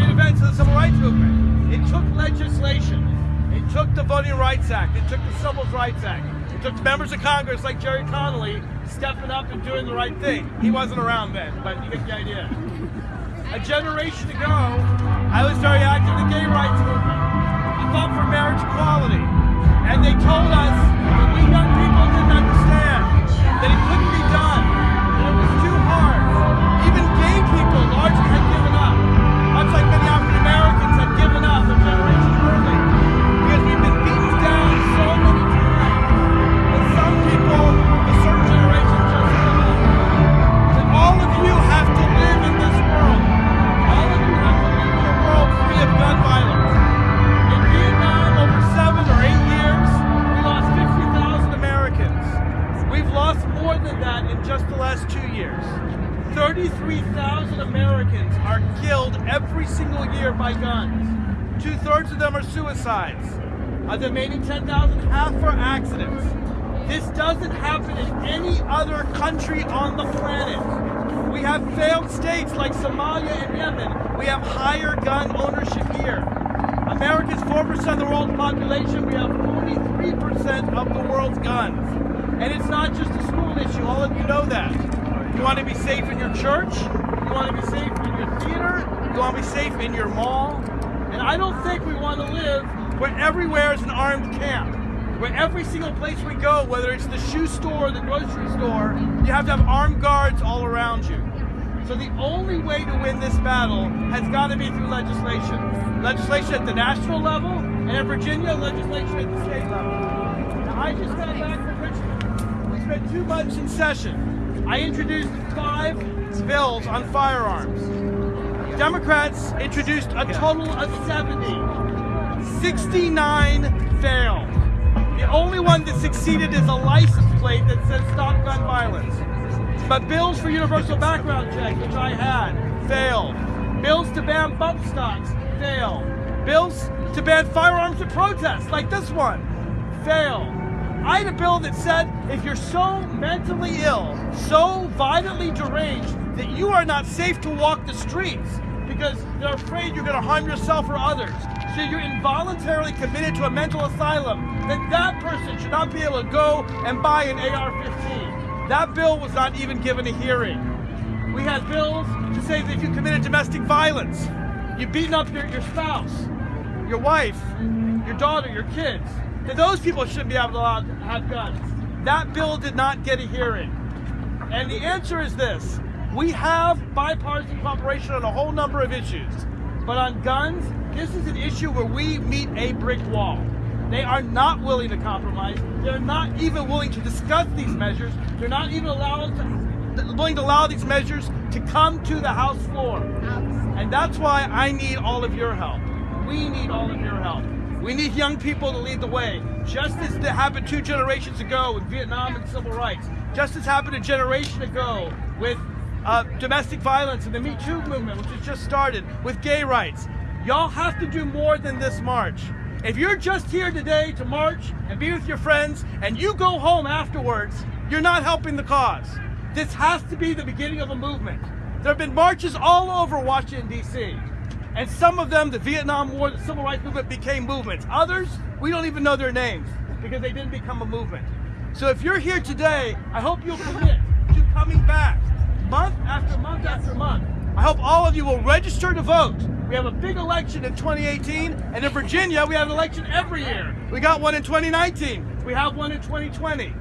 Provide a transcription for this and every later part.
great events of the civil rights movement. It took legislation. It took the Voting Rights Act. It took the Civil Rights Act. It took members of Congress like Gerry Connolly stepping up and doing the right thing. He wasn't around then, but you get the idea. A generation ago, I was very active in the gay rights movement. I fought for marriage equality. And they told us more than that in just the last two years. 33,000 Americans are killed every single year by guns. Two thirds of them are suicides. Of the remaining 10,000, half are accidents. This doesn't happen in any other country on the planet. We have failed states like Somalia and Yemen. We have higher gun ownership here. America's 4% of the world's population. We have 43% of the world's guns. And it's not just a school issue. All of you know that. You want to be safe in your church. You want to be safe in your theater. You want to be safe in your mall. And I don't think we want to live where everywhere is an armed camp. Where every single place we go, whether it's the shoe store or the grocery store, you have to have armed guards all around you. So the only way to win this battle has got to be through legislation. Legislation at the national level, and in Virginia, legislation at the state spent two months in session. I introduced five bills on firearms. Democrats introduced a total of 70. 69 failed. The only one that succeeded is a license plate that says stop gun violence. But bills for universal background check, which I had, failed. Bills to ban bump stocks, failed. Bills to ban firearms at protests, like this one, failed. I had a bill that said if you're so mentally ill, so violently deranged, that you are not safe to walk the streets because they're afraid you're going to harm yourself or others. So you're involuntarily committed to a mental asylum, that that person should not be able to go and buy an AR-15. That bill was not even given a hearing. We had bills to say that if you committed domestic violence, you've beaten up your, your spouse, your wife, your daughter, your kids, those people shouldn't be able to have guns. That bill did not get a hearing. And the answer is this. We have bipartisan cooperation on a whole number of issues. But on guns, this is an issue where we meet a brick wall. They are not willing to compromise. They're not even willing to discuss these measures. They're not even allowed to, willing to allow these measures to come to the House floor. And that's why I need all of your help. We need all of your help. We need young people to lead the way. Just as it happened two generations ago with Vietnam and civil rights. Just as happened a generation ago with uh, domestic violence and the Me Too movement, which has just started, with gay rights. Y'all have to do more than this march. If you're just here today to march and be with your friends and you go home afterwards, you're not helping the cause. This has to be the beginning of a movement. There have been marches all over Washington, D.C. And some of them, the Vietnam War, the Civil Rights Movement, became movements. Others, we don't even know their names because they didn't become a movement. So if you're here today, I hope you'll commit to coming back month after month after month. I hope all of you will register to vote. We have a big election in 2018, and in Virginia, we have an election every year. We got one in 2019. We have one in 2020.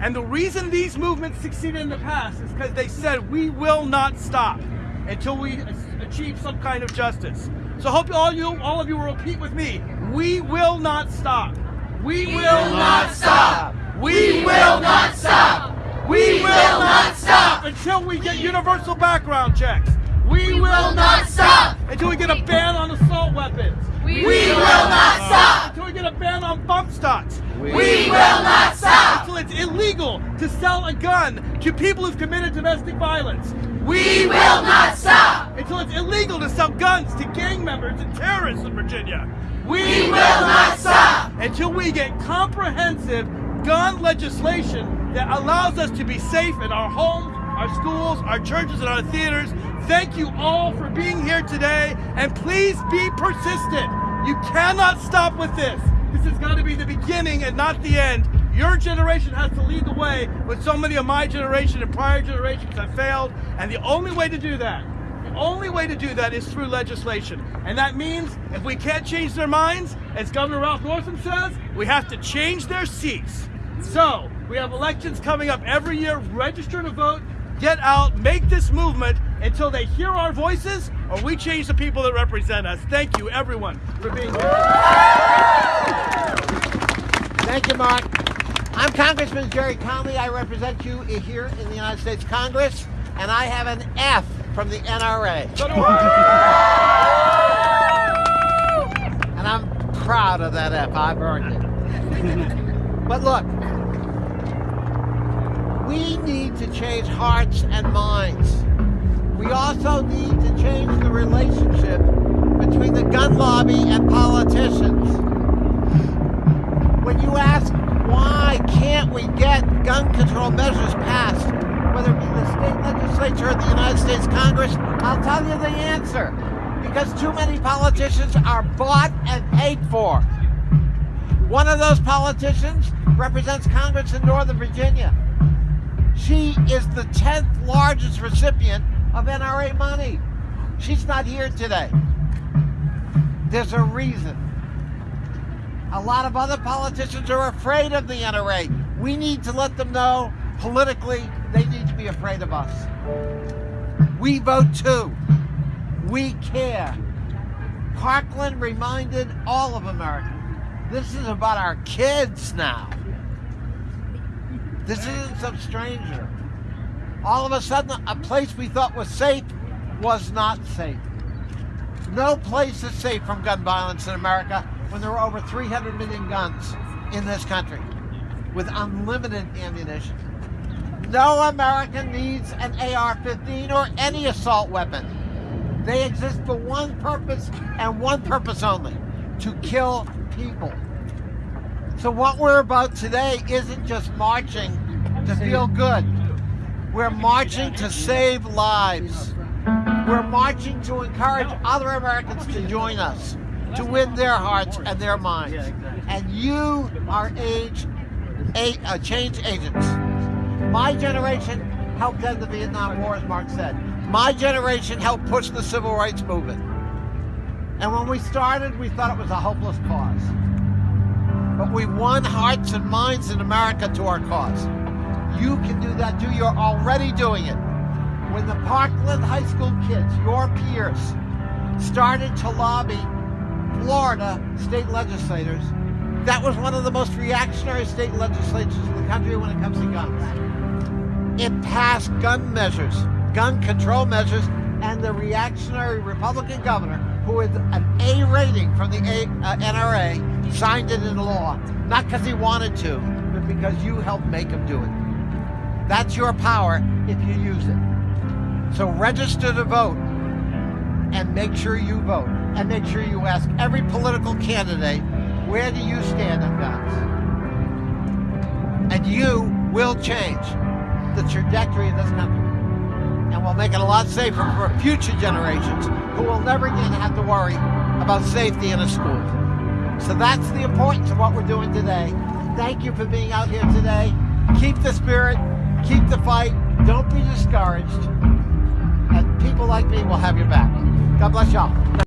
And the reason these movements succeeded in the past is because they said we will not stop until we achieve some kind of justice. So I hope all you, all of you will repeat with me. We will not stop. We, We will not stop. We will not stop. We will not stop until we get universal background checks. We will not stop. until we get a ban on assault weapons. We will not stop. Until we get a ban on bump stocks. We will not stop. Until it's illegal to sell a gun to people who've committed domestic violence. We will not stop. Until it's illegal to sell guns to gang members and terrorists in Virginia. We will not stop. Until we get comprehensive gun legislation that allows us to be safe in our homes, our schools, our churches, and our theaters. Thank you all for being here today, and please be persistent. You cannot stop with this. This has got to be the beginning and not the end. Your generation has to lead the way when so many of my generation and prior generations have failed, and the only way to do that the only way to do that is through legislation. And that means if we can't change their minds, as Governor Ralph Northam says, we have to change their seats. So, we have elections coming up every year. Register to vote, get out, make this movement until they hear our voices or we change the people that represent us. Thank you, everyone, for being here. Thank you, Mark. I'm Congressman Gerry Connolly. I represent you here in the United States Congress, and I have an F from the NRA. So. And I'm proud of that F. I've earned it. but look, we need to change hearts and minds. We also need to change the relationship between the gun lobby and politicians. When you ask why can't we get gun control measures passed, whether it be the state legislature or the United States Congress, I'll tell you the answer. Because too many politicians are bought and paid for. One of those politicians represents Congress in Northern Virginia. She is the 10th largest recipient of NRA money. She's not here today. There's a reason. A lot of other politicians are afraid of the NRA. We need to let them know politically they need to be afraid of us. We vote too. We care. Parkland reminded all of America this is about our kids now. This isn't some stranger. All of a sudden, a place we thought was safe was not safe. No place is safe from gun violence in America when there are over 300 million guns in this country with unlimited ammunition. No American needs an AR-15 or any assault weapon. They exist for one purpose and one purpose only, to kill people. So what we're about today isn't just marching to feel good. We're marching to save lives. We're marching to encourage other Americans to join us, to win their hearts and their minds. And you are age, a, uh, change agents. My generation helped end the Vietnam War, as Mark said. My generation helped push the civil rights movement. And when we started, we thought it was a hopeless cause. But we won hearts and minds in America to our cause. You can do that too. You're already doing it. When the Parkland High School kids, your peers, started to lobby Florida state legislators, that was one of the most reactionary state legislatures in the country when it comes to guns. It passed gun measures, gun control measures, and the reactionary Republican governor, who an A rating from the A, uh, NRA, signed it into law. Not because he wanted to, but because you helped make him do it. That's your power if you use it. So register to vote and make sure you vote. And make sure you ask every political candidate, where do you stand on guns? And you will change the trajectory of this country. And we'll make it a lot safer for future generations who will never again have to worry about safety in a school. So that's the importance of what we're doing today. Thank you for being out here today. Keep the spirit, keep the fight, don't be discouraged. And people like me will have your back. God bless y'all.